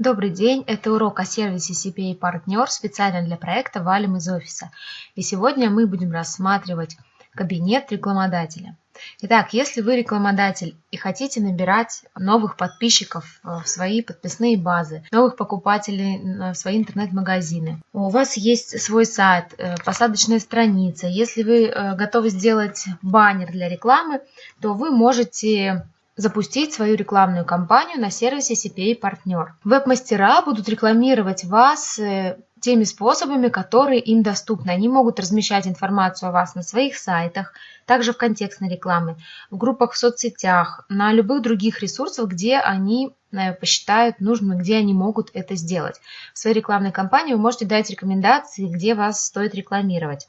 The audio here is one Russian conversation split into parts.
Добрый день, это урок о сервисе CPA Partner специально для проекта «Валим из офиса». И сегодня мы будем рассматривать кабинет рекламодателя. Итак, если вы рекламодатель и хотите набирать новых подписчиков в свои подписные базы, новых покупателей в свои интернет-магазины, у вас есть свой сайт, э, посадочная страница, если вы э, готовы сделать баннер для рекламы, то вы можете запустить свою рекламную кампанию на сервисе CPA Партнер. Веб-мастера будут рекламировать вас э, теми способами, которые им доступны. Они могут размещать информацию о вас на своих сайтах, также в контекстной рекламе, в группах в соцсетях, на любых других ресурсах, где они э, посчитают нужным где они могут это сделать. В своей рекламной кампании вы можете дать рекомендации, где вас стоит рекламировать.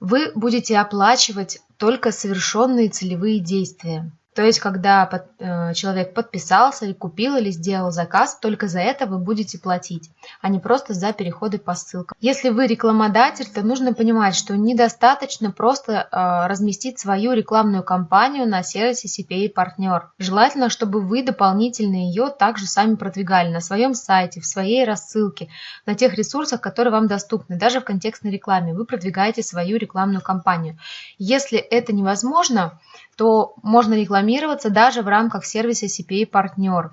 Вы будете оплачивать только совершенные целевые действия. То есть, когда под, э, человек подписался, или купил, или сделал заказ, только за это вы будете платить, а не просто за переходы по ссылкам. Если вы рекламодатель, то нужно понимать, что недостаточно просто э, разместить свою рекламную кампанию на сервисе CPA партнер. Желательно, чтобы вы дополнительно ее также сами продвигали на своем сайте, в своей рассылке, на тех ресурсах, которые вам доступны. Даже в контекстной рекламе вы продвигаете свою рекламную кампанию. Если это невозможно, то можно рекламироваться даже в рамках сервиса CPA партнер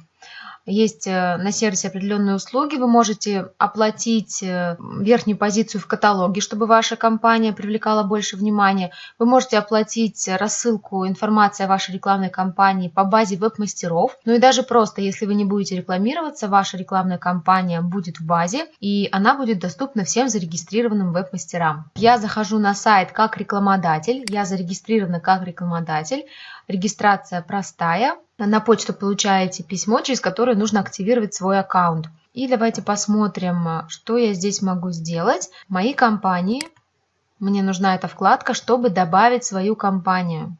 есть э, на сервисе определенные услуги, вы можете оплатить э, верхнюю позицию в каталоге, чтобы ваша компания привлекала больше внимания. Вы можете оплатить рассылку информации о вашей рекламной кампании по базе веб-мастеров. Ну и даже просто, если вы не будете рекламироваться, ваша рекламная кампания будет в базе, и она будет доступна всем зарегистрированным веб-мастерам. Я захожу на сайт как рекламодатель, я зарегистрирована как рекламодатель, регистрация простая, на почту получаете письмо, через которое нужно активировать свой аккаунт. И давайте посмотрим, что я здесь могу сделать. Мои компании. Мне нужна эта вкладка, чтобы добавить свою компанию.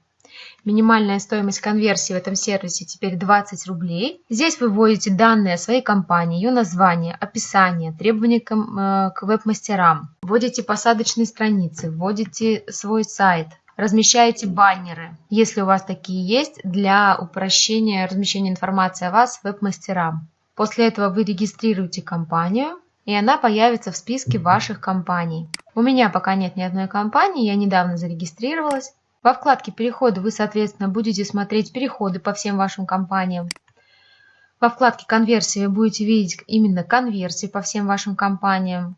Минимальная стоимость конверсии в этом сервисе теперь 20 рублей. Здесь вы вводите данные о своей компании, ее название, описание, требования к, э, к веб-мастерам. Вводите посадочные страницы, вводите свой сайт, размещаете баннеры, если у вас такие есть, для упрощения размещения информации о вас веб-мастерам. После этого вы регистрируете компанию, и она появится в списке ваших компаний. У меня пока нет ни одной компании, я недавно зарегистрировалась. Во вкладке «Переходы» вы, соответственно, будете смотреть переходы по всем вашим компаниям. Во вкладке «Конверсии» вы будете видеть именно конверсии по всем вашим компаниям.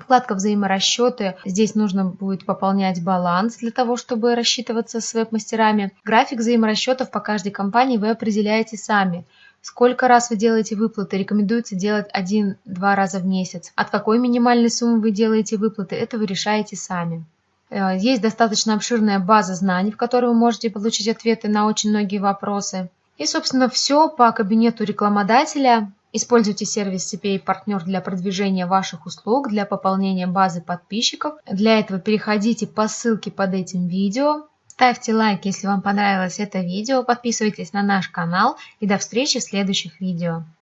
Вкладка «Взаиморасчеты». Здесь нужно будет пополнять баланс для того, чтобы рассчитываться с веб-мастерами. График взаиморасчетов по каждой компании вы определяете сами. Сколько раз вы делаете выплаты? Рекомендуется делать один-два раза в месяц. От какой минимальной суммы вы делаете выплаты? Это вы решаете сами. Э, есть достаточно обширная база знаний, в которой вы можете получить ответы на очень многие вопросы. И, собственно, все по кабинету рекламодателя. Используйте сервис CPA партнер для продвижения ваших услуг, для пополнения базы подписчиков. Для этого переходите по ссылке под этим видео. Ставьте лайк, если вам понравилось это видео, подписывайтесь на наш канал и до встречи в следующих видео.